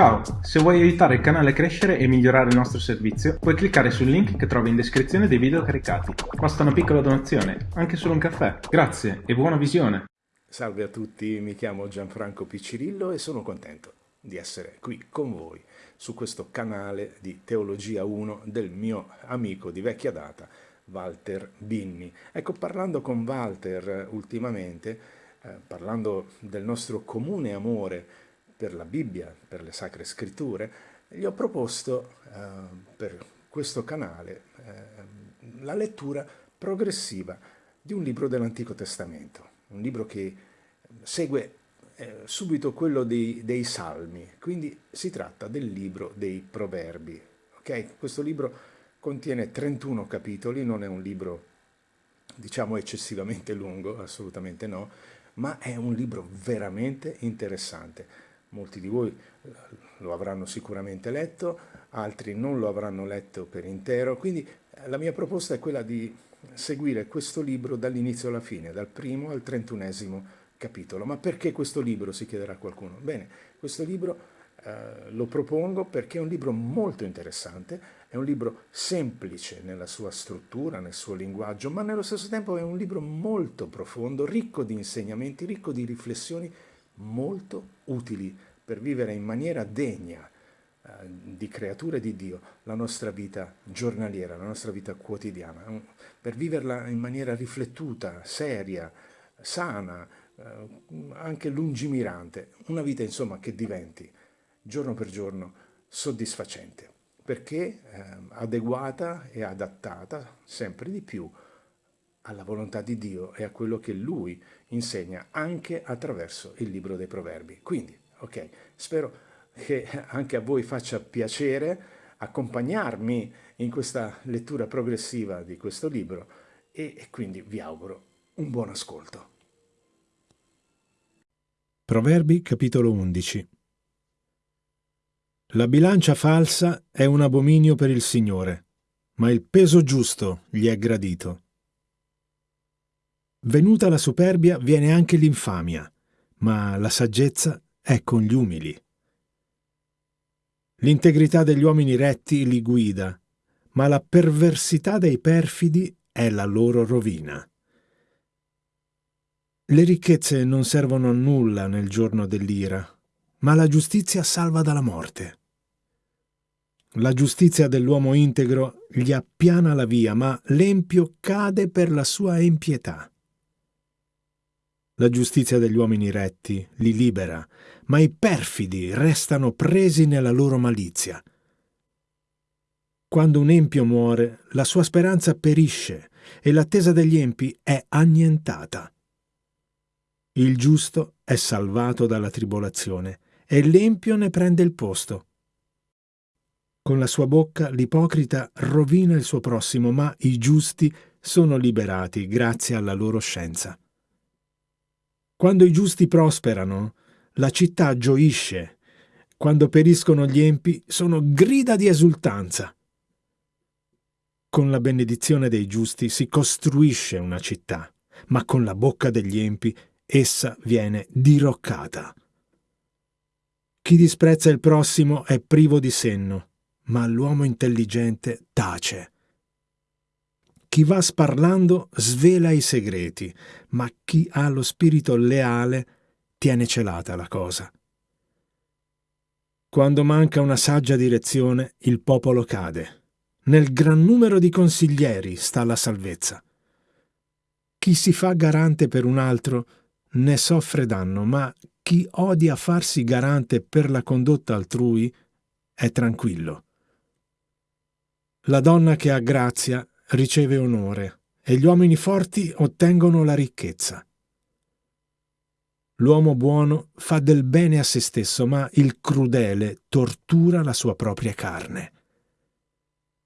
Ciao, se vuoi aiutare il canale a crescere e migliorare il nostro servizio, puoi cliccare sul link che trovi in descrizione dei video caricati. Basta una piccola donazione, anche solo un caffè. Grazie e buona visione! Salve a tutti, mi chiamo Gianfranco Piccirillo e sono contento di essere qui con voi su questo canale di Teologia 1 del mio amico di vecchia data, Walter Binni. Ecco, parlando con Walter ultimamente, eh, parlando del nostro comune amore per la Bibbia, per le Sacre Scritture, gli ho proposto eh, per questo canale eh, la lettura progressiva di un libro dell'Antico Testamento, un libro che segue eh, subito quello dei, dei, Salmi, quindi si tratta del libro dei Proverbi. Okay? Questo libro contiene 31 capitoli, non è un libro diciamo eccessivamente lungo, assolutamente no, ma è un libro veramente interessante molti di voi eh, lo avranno sicuramente letto, altri non lo avranno letto per intero, quindi eh, la mia proposta è quella di seguire questo libro dall'inizio alla fine, dal primo al trentunesimo capitolo. Ma perché questo libro, si chiederà qualcuno? Bene, questo libro eh, lo propongo perché è un libro molto interessante, è un libro semplice nella sua struttura, nel suo linguaggio, ma nello stesso tempo è un libro molto profondo, ricco di insegnamenti, ricco di riflessioni molto utili per vivere in maniera degna eh, di creature di Dio la nostra vita giornaliera, la nostra vita quotidiana, per viverla in maniera riflettuta, seria, sana, eh, anche lungimirante, una vita insomma che diventi giorno per giorno soddisfacente, perché eh, adeguata e adattata sempre di più alla volontà di Dio e a quello che Lui insegna anche attraverso il libro dei proverbi. Quindi, ok, spero che anche a voi faccia piacere accompagnarmi in questa lettura progressiva di questo libro e, quindi vi auguro un buon ascolto. Proverbi capitolo 11 La bilancia falsa è un abominio per il Signore, ma il peso giusto gli è gradito. Venuta la superbia viene anche l'infamia, ma la saggezza è con gli umili. L'integrità degli uomini retti li guida, ma la perversità dei perfidi è la loro rovina. Le ricchezze non servono a nulla nel giorno dell'ira, ma la giustizia salva dalla morte. La giustizia dell'uomo integro gli appiana la via, ma l'empio cade per la sua impietà. La giustizia degli uomini retti li libera, ma i perfidi restano presi nella loro malizia. Quando un empio muore, la sua speranza perisce e l'attesa degli empi è annientata. Il giusto è salvato dalla tribolazione e l'empio ne prende il posto. Con la sua bocca l'ipocrita rovina il suo prossimo, ma i giusti sono liberati grazie alla loro scienza. Quando i giusti prosperano, la città gioisce. Quando periscono gli empi, sono grida di esultanza. Con la benedizione dei giusti si costruisce una città, ma con la bocca degli empi essa viene diroccata. Chi disprezza il prossimo è privo di senno, ma l'uomo intelligente tace. Chi va sparlando svela i segreti, ma chi ha lo spirito leale tiene celata la cosa. Quando manca una saggia direzione, il popolo cade. Nel gran numero di consiglieri sta la salvezza. Chi si fa garante per un altro ne soffre danno, ma chi odia farsi garante per la condotta altrui è tranquillo. La donna che ha grazia riceve onore e gli uomini forti ottengono la ricchezza. L'uomo buono fa del bene a se stesso, ma il crudele tortura la sua propria carne.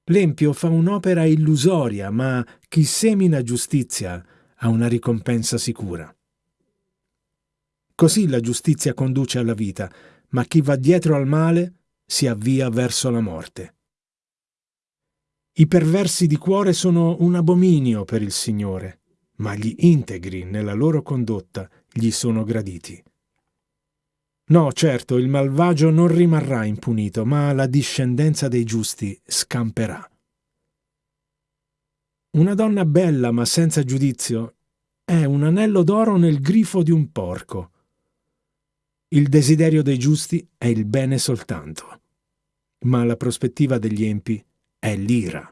L'empio fa un'opera illusoria, ma chi semina giustizia ha una ricompensa sicura. Così la giustizia conduce alla vita, ma chi va dietro al male si avvia verso la morte. I perversi di cuore sono un abominio per il Signore, ma gli integri nella loro condotta gli sono graditi. No, certo, il malvagio non rimarrà impunito, ma la discendenza dei giusti scamperà. Una donna bella ma senza giudizio è un anello d'oro nel grifo di un porco. Il desiderio dei giusti è il bene soltanto, ma la prospettiva degli empi è l'ira.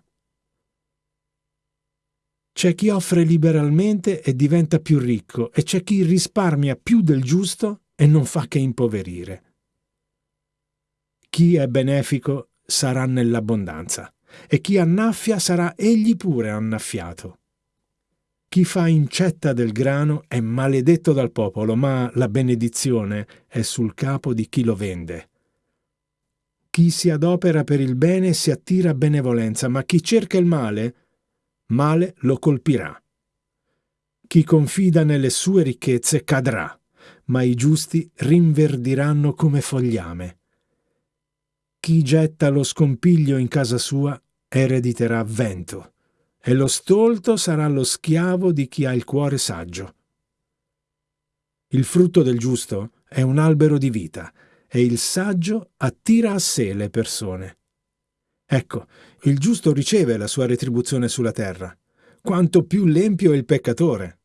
C'è chi offre liberalmente e diventa più ricco e c'è chi risparmia più del giusto e non fa che impoverire. Chi è benefico sarà nell'abbondanza e chi annaffia sarà egli pure annaffiato. Chi fa incetta del grano è maledetto dal popolo, ma la benedizione è sul capo di chi lo vende. Chi si adopera per il bene si attira benevolenza, ma chi cerca il male male lo colpirà. Chi confida nelle sue ricchezze cadrà, ma i giusti rinverdiranno come fogliame. Chi getta lo scompiglio in casa sua erediterà vento, e lo stolto sarà lo schiavo di chi ha il cuore saggio. Il frutto del giusto è un albero di vita, e il saggio attira a sé le persone. Ecco, il giusto riceve la sua retribuzione sulla terra, quanto più l'empio è il peccatore.